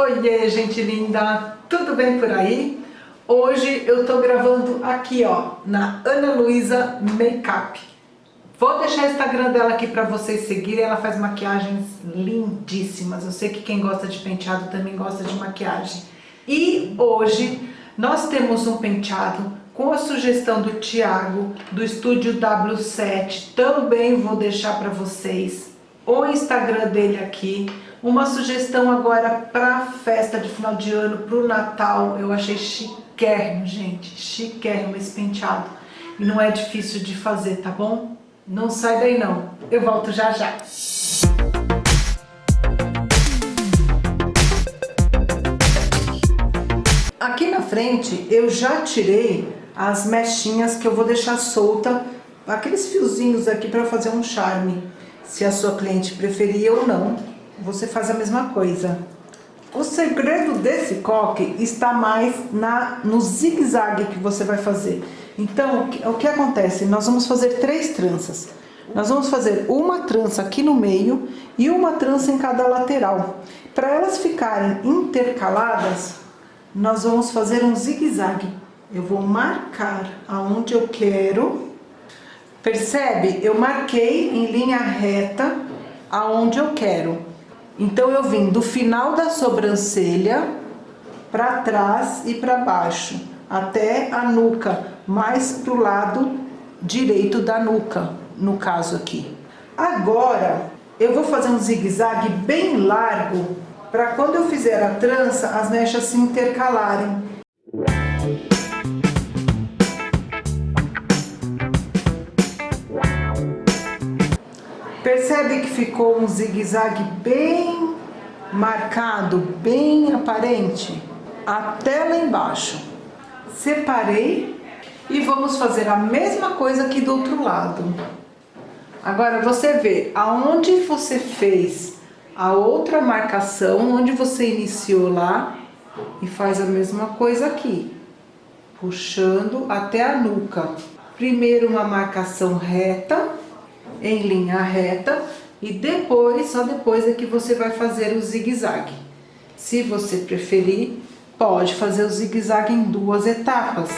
Oiê, gente linda! Tudo bem por aí? Hoje eu tô gravando aqui, ó, na Ana Luísa Makeup. Vou deixar o Instagram dela aqui pra vocês seguirem, ela faz maquiagens lindíssimas. Eu sei que quem gosta de penteado também gosta de maquiagem. E hoje nós temos um penteado com a sugestão do Thiago, do Estúdio W7. Também vou deixar pra vocês o Instagram dele aqui uma sugestão agora para festa de final de ano, para o Natal, eu achei chiquérrimo, gente, chiquérrimo esse penteado. E não é difícil de fazer, tá bom? Não sai daí não, eu volto já já. Aqui na frente eu já tirei as mechinhas que eu vou deixar solta, aqueles fiozinhos aqui para fazer um charme, se a sua cliente preferir ou não você faz a mesma coisa. O segredo desse coque está mais na, no zigue-zague que você vai fazer. Então, o que, o que acontece? Nós vamos fazer três tranças. Nós vamos fazer uma trança aqui no meio e uma trança em cada lateral. Para elas ficarem intercaladas, nós vamos fazer um zigue-zague. Eu vou marcar aonde eu quero. Percebe? Eu marquei em linha reta aonde eu quero. Então, eu vim do final da sobrancelha para trás e para baixo, até a nuca, mais pro lado direito da nuca, no caso aqui. Agora, eu vou fazer um zigue-zague bem largo, para quando eu fizer a trança, as mechas se intercalarem. Percebe que ficou um zigue-zague bem marcado, bem aparente? Até lá embaixo. Separei e vamos fazer a mesma coisa aqui do outro lado. Agora você vê aonde você fez a outra marcação, onde você iniciou lá e faz a mesma coisa aqui. Puxando até a nuca. Primeiro uma marcação reta em linha reta e depois, só depois é que você vai fazer o zigue-zague. Se você preferir, pode fazer o zigue-zague em duas etapas.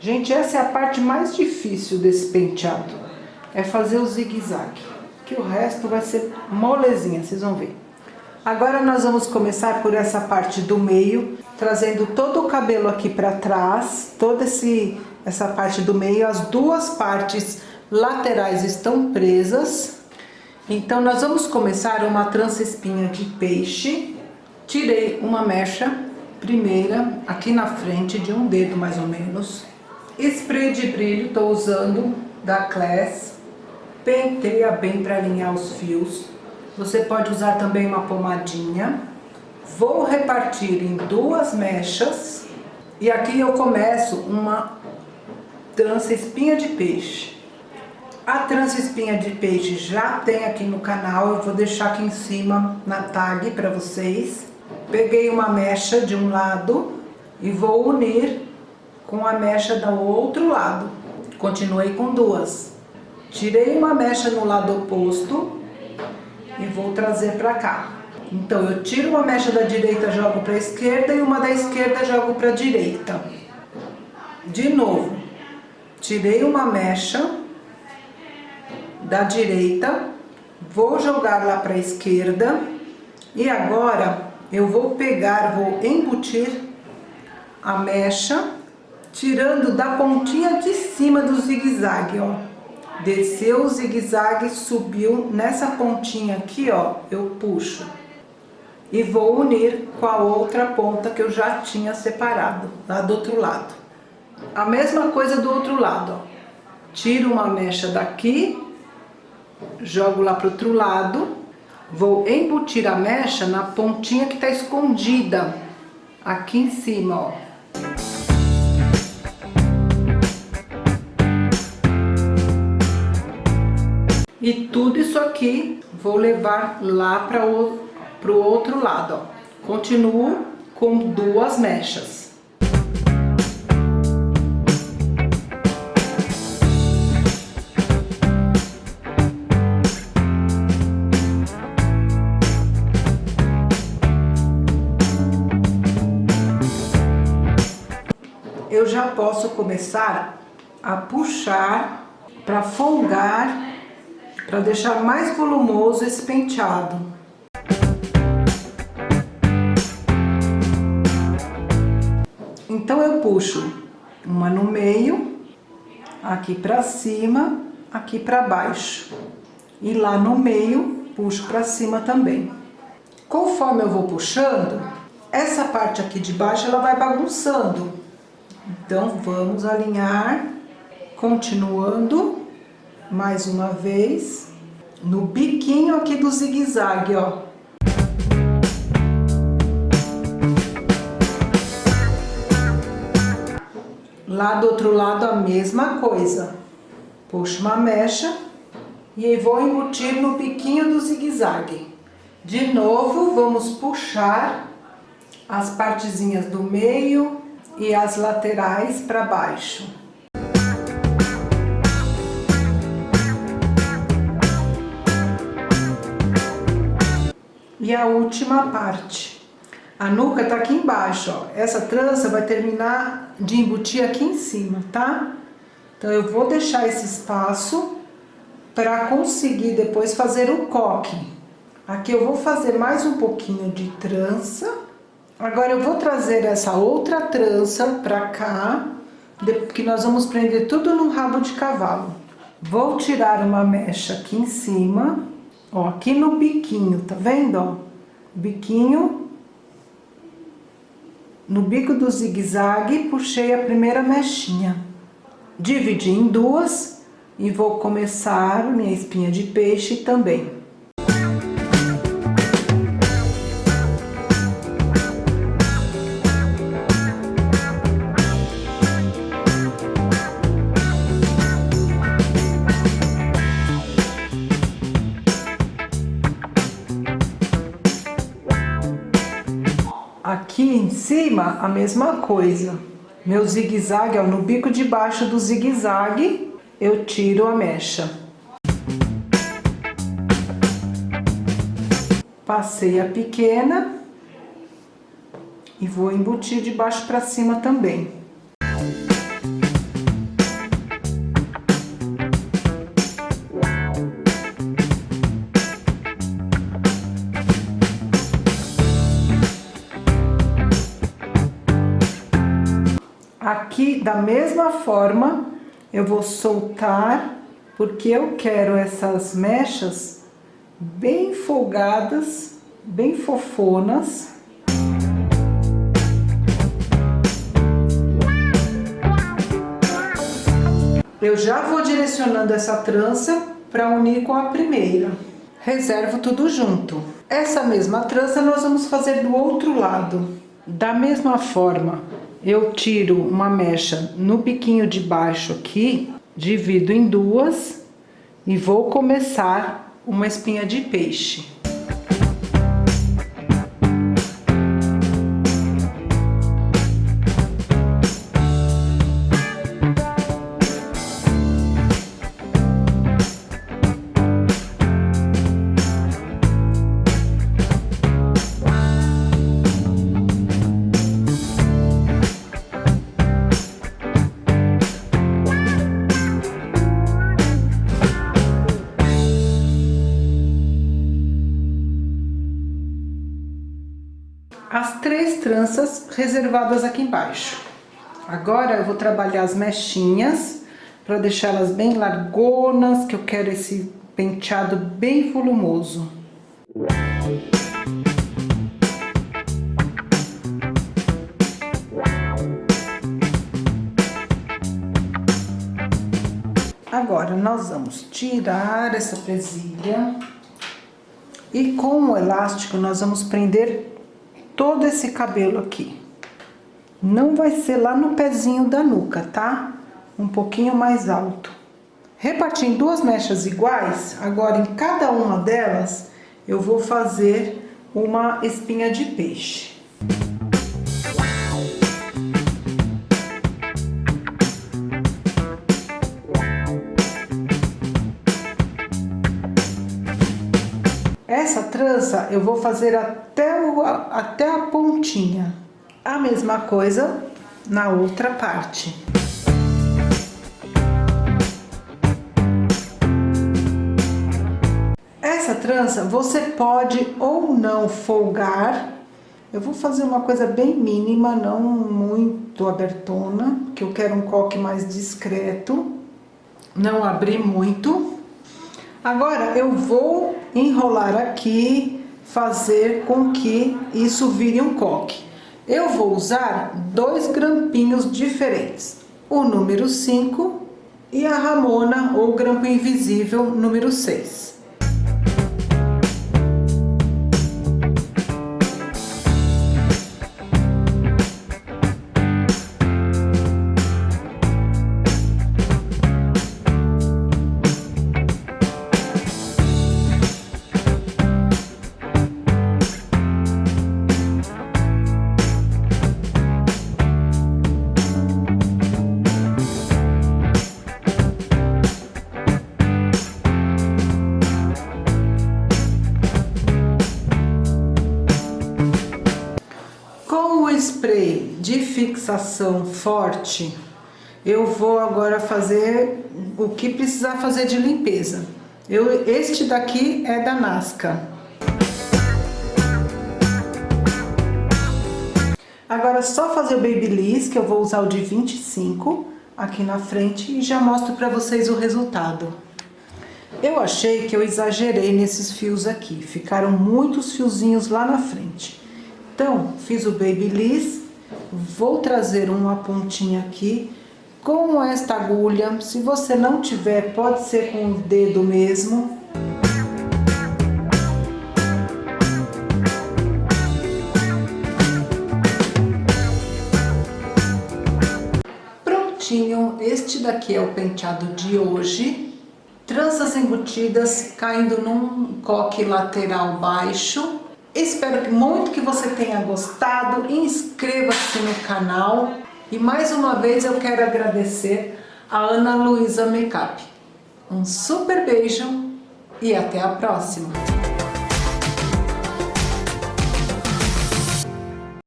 Gente, essa é a parte mais difícil desse penteado é fazer o zigue-zague, que o resto vai ser molezinha, vocês vão ver. Agora nós vamos começar por essa parte do meio, trazendo todo o cabelo aqui para trás, toda esse, essa parte do meio, as duas partes laterais estão presas. Então nós vamos começar uma trança espinha de peixe. Tirei uma mecha primeira aqui na frente, de um dedo mais ou menos. Spray de brilho, estou usando da Class penteia bem para alinhar os fios. Você pode usar também uma pomadinha. Vou repartir em duas mechas. E aqui eu começo uma trança espinha de peixe. A trança espinha de peixe já tem aqui no canal, eu vou deixar aqui em cima na tag para vocês. Peguei uma mecha de um lado e vou unir com a mecha do outro lado. Continuei com duas. Tirei uma mecha no lado oposto e vou trazer para cá. Então, eu tiro uma mecha da direita, jogo para esquerda e uma da esquerda jogo para direita. De novo, tirei uma mecha da direita, vou jogar lá para esquerda e agora eu vou pegar, vou embutir a mecha, tirando da pontinha de cima do zigue-zague, ó desceu o zigue-zague, subiu nessa pontinha aqui, ó, eu puxo. E vou unir com a outra ponta que eu já tinha separado, lá do outro lado. A mesma coisa do outro lado, ó. Tiro uma mecha daqui, jogo lá pro outro lado, vou embutir a mecha na pontinha que tá escondida, aqui em cima, ó. E tudo isso aqui vou levar lá para o pro outro lado, ó. Continuo com duas mechas. Eu já posso começar a puxar para folgar, para deixar mais volumoso esse penteado. Então eu puxo uma no meio, aqui para cima, aqui para baixo. E lá no meio, puxo para cima também. Conforme eu vou puxando, essa parte aqui de baixo ela vai bagunçando. Então vamos alinhar, continuando mais uma vez no biquinho aqui do zigue-zague, ó. Lá do outro lado a mesma coisa. Puxo uma mecha e vou embutir no biquinho do zigue-zague. De novo, vamos puxar as partezinhas do meio e as laterais para baixo. E a última parte. A nuca tá aqui embaixo, ó. Essa trança vai terminar de embutir aqui em cima, tá? Então, eu vou deixar esse espaço para conseguir depois fazer o coque. Aqui eu vou fazer mais um pouquinho de trança. Agora, eu vou trazer essa outra trança para cá, que nós vamos prender tudo no rabo de cavalo. Vou tirar uma mecha aqui em cima, ó, aqui no biquinho, tá vendo, ó? Biquinho no bico do zigue-zague, puxei a primeira mechinha. Dividi em duas e vou começar minha espinha de peixe também. Cima, a mesma coisa. Meu zigue-zague, no bico de baixo do zigue-zague, eu tiro a mecha. Passei a pequena e vou embutir de baixo para cima também. Aqui, da mesma forma, eu vou soltar, porque eu quero essas mechas bem folgadas, bem fofonas. Eu já vou direcionando essa trança para unir com a primeira. Reservo tudo junto. Essa mesma trança nós vamos fazer do outro lado. Da mesma forma, eu tiro uma mecha no biquinho de baixo aqui, divido em duas e vou começar uma espinha de peixe. As três tranças reservadas aqui embaixo. Agora eu vou trabalhar as mechinhas para deixá-las bem largonas, que eu quero esse penteado bem volumoso. Agora, nós vamos tirar essa presilha e com o elástico nós vamos prender todo esse cabelo aqui. Não vai ser lá no pezinho da nuca, tá? Um pouquinho mais alto. Reparti em duas mechas iguais, agora em cada uma delas eu vou fazer uma espinha de peixe. Eu vou fazer até, o, até a pontinha. A mesma coisa na outra parte. Essa trança você pode ou não folgar. Eu vou fazer uma coisa bem mínima, não muito abertona, que eu quero um coque mais discreto. Não abrir muito. Agora eu vou enrolar aqui, fazer com que isso vire um coque. Eu vou usar dois grampinhos diferentes, o número 5 e a Ramona ou grampo invisível número 6. Forte, eu vou agora fazer o que precisar fazer de limpeza. Eu, este daqui é da Nasca. Agora só fazer o Babyliss, que eu vou usar o de 25 aqui na frente e já mostro para vocês o resultado. Eu achei que eu exagerei nesses fios aqui, ficaram muitos fiozinhos lá na frente. Então, fiz o Babyliss, vou trazer uma pontinha aqui com esta agulha. Se você não tiver, pode ser com o dedo mesmo. Prontinho, este daqui é o penteado de hoje. Tranças embutidas caindo num coque lateral baixo Espero muito que você tenha gostado, inscreva-se no canal e mais uma vez eu quero agradecer a Ana Luísa Makeup. Um super beijo e até a próxima!